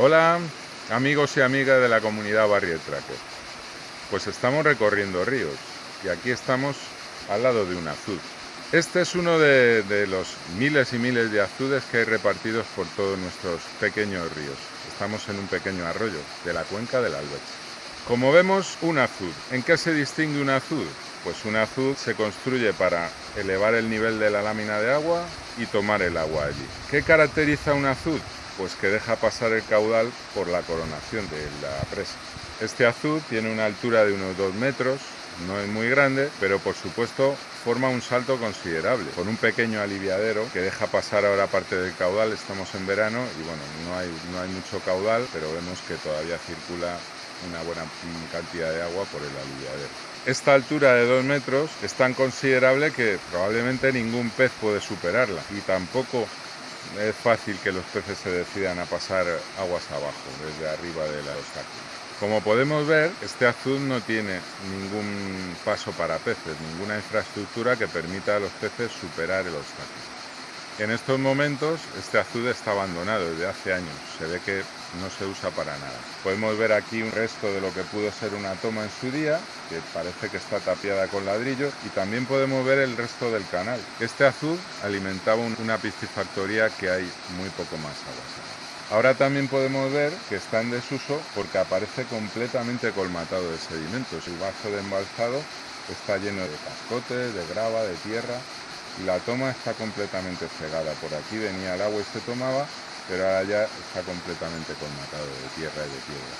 Hola amigos y amigas de la comunidad Barrier Tracker. Pues estamos recorriendo ríos y aquí estamos al lado de un azud. Este es uno de, los miles y miles de azudes que hay repartidos por todos nuestros pequeños ríos. Estamos en un pequeño arroyo de la cuenca del Albeche. Como vemos, un azud. ¿En qué se distingue un azud? Pues un azud se construye para elevar el nivel de la lámina de agua y tomar el agua allí. ¿Qué caracteriza un azud? Pues que deja pasar el caudal por la coronación de la presa. Este azud tiene una altura de unos 2 metros, no es muy grande, pero por supuesto forma un salto considerable, con un pequeño aliviadero que deja pasar ahora parte del caudal, estamos en verano y bueno, no hay, no hay mucho caudal, pero vemos que todavía circula una buena cantidad de agua por el aliviadero. Esta altura de 2 metros es tan considerable que probablemente ningún pez puede superarla y tampoco es fácil que los peces se decidan a pasar aguas abajo, desde arriba del obstáculo. Como podemos ver, este azul no tiene ningún paso para peces, ninguna infraestructura que permita a los peces superar el obstáculo. En estos momentos este azud está abandonado desde hace años, se ve que no se usa para nada. Podemos ver aquí un resto de lo que pudo ser una toma en su día, que parece que está tapiada con ladrillo, y también podemos ver el resto del canal. Este azud alimentaba una piscifactoría que hay muy poco más agua. Ahora también podemos ver que está en desuso porque aparece completamente colmatado de sedimentos. El vaso de embalsado está lleno de cascotes, de grava, de tierra la toma está completamente cegada. Por aquí venía el agua y se tomaba, pero ahora ya está completamente colmatado de tierra y de piedra.